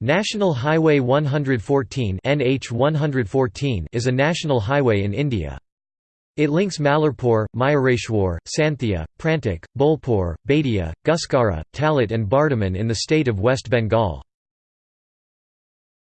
National Highway 114 NH 114 is a national highway in India. It links Mallarpur, Mayureshwar, Sainthia, Prantik, Bolpur, Bhedia, Guskara, Talit, and Bardhaman in the state of West Bengal.